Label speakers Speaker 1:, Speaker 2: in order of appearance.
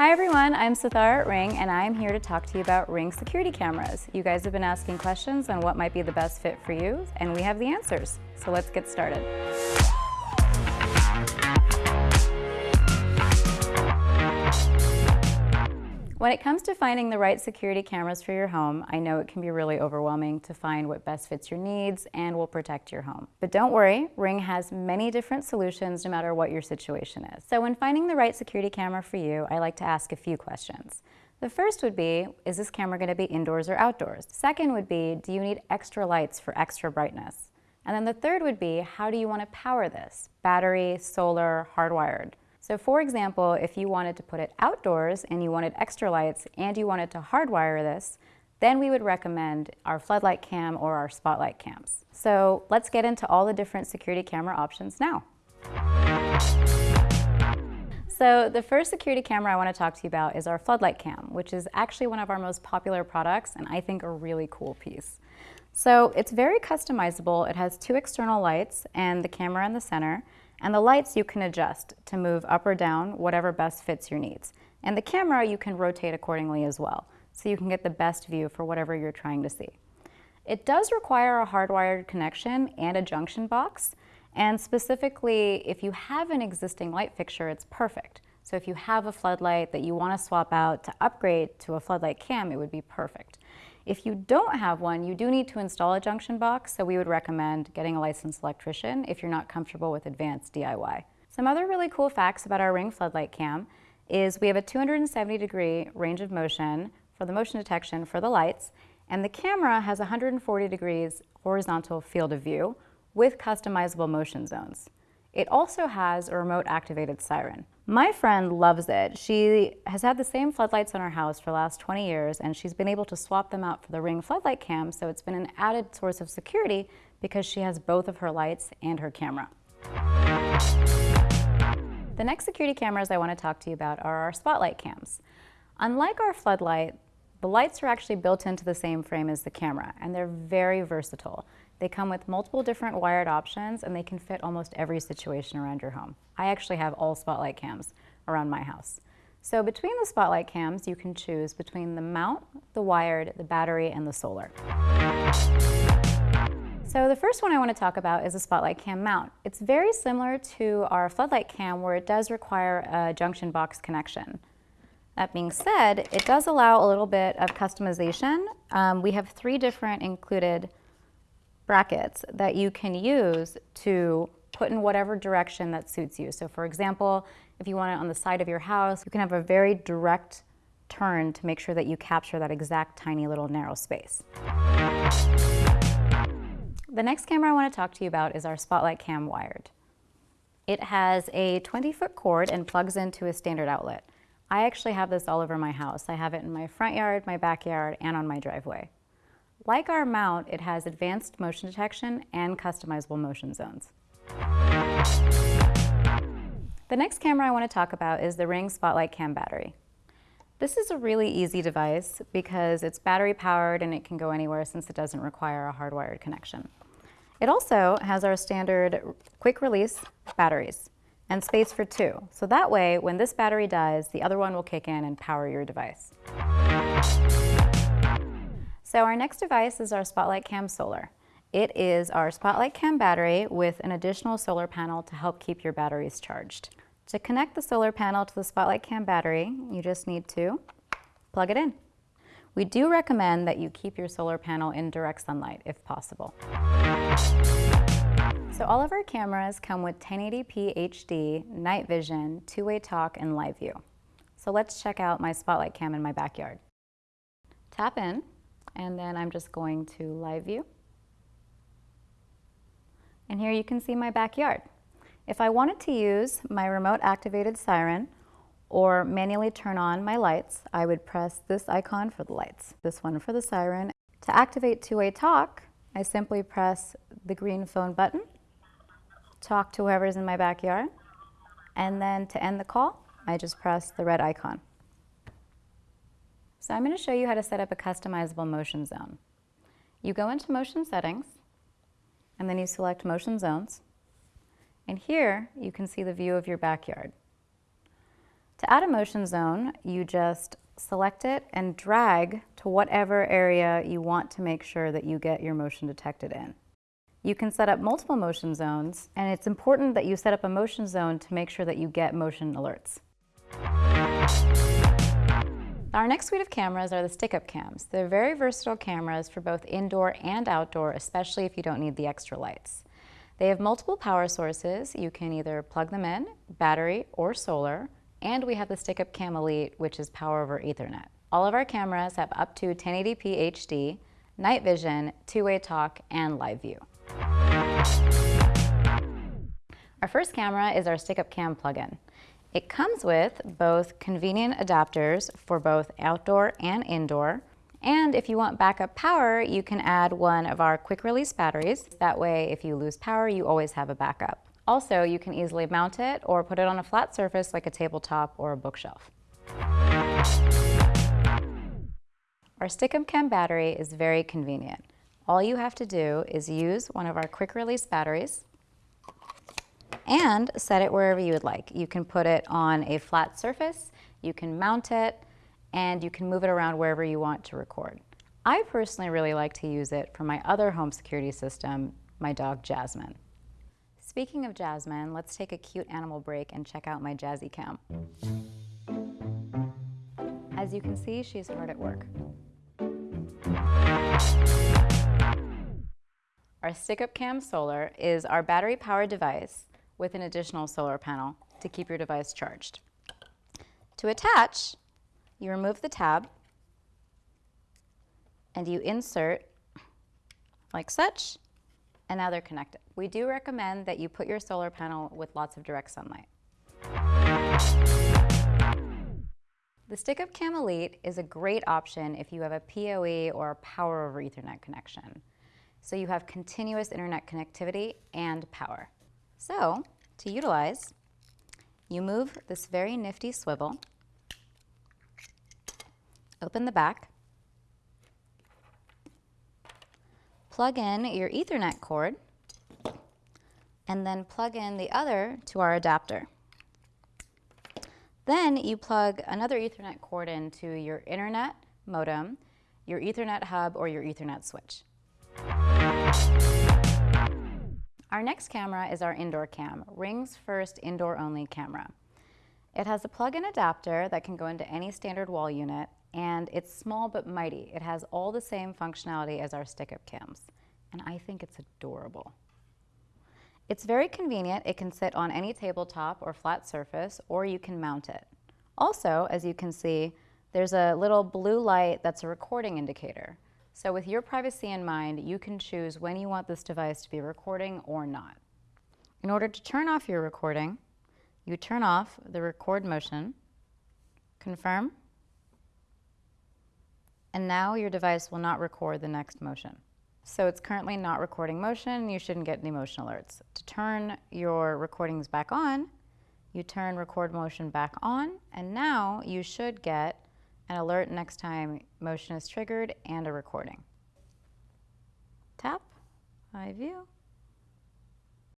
Speaker 1: Hi everyone, I'm Sathar at Ring and I'm here to talk to you about Ring security cameras. You guys have been asking questions on what might be the best fit for you and we have the answers. So let's get started. When it comes to finding the right security cameras for your home, I know it can be really overwhelming to find what best fits your needs and will protect your home. But don't worry, Ring has many different solutions no matter what your situation is. So when finding the right security camera for you, I like to ask a few questions. The first would be, is this camera going to be indoors or outdoors? Second would be, do you need extra lights for extra brightness? And then the third would be, how do you want to power this? Battery, solar, hardwired? So for example, if you wanted to put it outdoors and you wanted extra lights and you wanted to hardwire this, then we would recommend our floodlight cam or our spotlight cams. So let's get into all the different security camera options now. So the first security camera I want to talk to you about is our floodlight cam, which is actually one of our most popular products and I think a really cool piece. So it's very customizable. It has two external lights and the camera in the center. And the lights you can adjust to move up or down, whatever best fits your needs. And the camera you can rotate accordingly as well, so you can get the best view for whatever you're trying to see. It does require a hardwired connection and a junction box, and specifically, if you have an existing light fixture, it's perfect. So if you have a floodlight that you want to swap out to upgrade to a floodlight cam, it would be perfect. If you don't have one, you do need to install a junction box, so we would recommend getting a licensed electrician if you're not comfortable with advanced DIY. Some other really cool facts about our Ring floodlight cam is we have a 270 degree range of motion for the motion detection for the lights, and the camera has 140 degrees horizontal field of view with customizable motion zones. It also has a remote activated siren. My friend loves it. She has had the same floodlights on her house for the last 20 years and she's been able to swap them out for the Ring floodlight cam so it's been an added source of security because she has both of her lights and her camera. The next security cameras I want to talk to you about are our spotlight cams. Unlike our floodlight, the lights are actually built into the same frame as the camera and they're very versatile. They come with multiple different wired options and they can fit almost every situation around your home. I actually have all spotlight cams around my house. So between the spotlight cams, you can choose between the mount, the wired, the battery, and the solar. So the first one I want to talk about is a spotlight cam mount. It's very similar to our floodlight cam where it does require a junction box connection. That being said, it does allow a little bit of customization. Um, we have three different included brackets that you can use to put in whatever direction that suits you. So for example, if you want it on the side of your house, you can have a very direct turn to make sure that you capture that exact tiny little narrow space. The next camera I want to talk to you about is our Spotlight Cam Wired. It has a 20 foot cord and plugs into a standard outlet. I actually have this all over my house. I have it in my front yard, my backyard, and on my driveway. Like our mount, it has advanced motion detection and customizable motion zones. The next camera I want to talk about is the Ring Spotlight Cam battery. This is a really easy device because it's battery powered and it can go anywhere since it doesn't require a hardwired connection. It also has our standard quick release batteries and space for two. So that way, when this battery dies, the other one will kick in and power your device. So our next device is our Spotlight Cam Solar. It is our Spotlight Cam battery with an additional solar panel to help keep your batteries charged. To connect the solar panel to the Spotlight Cam battery, you just need to plug it in. We do recommend that you keep your solar panel in direct sunlight if possible. So all of our cameras come with 1080p HD, night vision, two-way talk, and live view. So let's check out my Spotlight Cam in my backyard. Tap in, and then I'm just going to live view. And here you can see my backyard. If I wanted to use my remote activated siren or manually turn on my lights, I would press this icon for the lights, this one for the siren. To activate two-way talk, I simply press the green phone button, talk to whoever's in my backyard, and then to end the call, I just press the red icon. So I'm going to show you how to set up a customizable motion zone. You go into motion settings and then you select motion zones. And here you can see the view of your backyard. To add a motion zone, you just select it and drag to whatever area you want to make sure that you get your motion detected in. You can set up multiple motion zones, and it's important that you set up a motion zone to make sure that you get motion alerts. Our next suite of cameras are the stick-up cams. They're very versatile cameras for both indoor and outdoor, especially if you don't need the extra lights. They have multiple power sources. You can either plug them in, battery, or solar, and we have the stick-up cam Elite, which is power over ethernet. All of our cameras have up to 1080p HD, night vision, two-way talk, and live view. Our first camera is our stick-up cam plug-in. It comes with both convenient adapters for both outdoor and indoor. And if you want backup power, you can add one of our quick release batteries. That way, if you lose power, you always have a backup. Also, you can easily mount it or put it on a flat surface like a tabletop or a bookshelf. Our Stick-up Cam battery is very convenient. All you have to do is use one of our quick release batteries and set it wherever you would like. You can put it on a flat surface, you can mount it, and you can move it around wherever you want to record. I personally really like to use it for my other home security system, my dog Jasmine. Speaking of Jasmine, let's take a cute animal break and check out my Jazzy Cam. As you can see, she's hard at work. Our Stick-up Cam Solar is our battery-powered device with an additional solar panel to keep your device charged. To attach, you remove the tab and you insert like such, and now they're connected. We do recommend that you put your solar panel with lots of direct sunlight. The stick-up Cam Elite is a great option if you have a PoE or a power over Ethernet connection. So you have continuous internet connectivity and power. So, to utilize, you move this very nifty swivel, open the back, plug in your Ethernet cord, and then plug in the other to our adapter. Then you plug another Ethernet cord into your internet modem, your Ethernet hub, or your Ethernet switch. Our next camera is our indoor cam, Ring's first indoor-only camera. It has a plug-in adapter that can go into any standard wall unit, and it's small but mighty. It has all the same functionality as our stick-up cams, and I think it's adorable. It's very convenient. It can sit on any tabletop or flat surface, or you can mount it. Also, as you can see, there's a little blue light that's a recording indicator. So with your privacy in mind, you can choose when you want this device to be recording or not. In order to turn off your recording, you turn off the record motion, confirm, and now your device will not record the next motion. So it's currently not recording motion, you shouldn't get any motion alerts. To turn your recordings back on, you turn record motion back on, and now you should get an alert next time motion is triggered and a recording. Tap, eye view,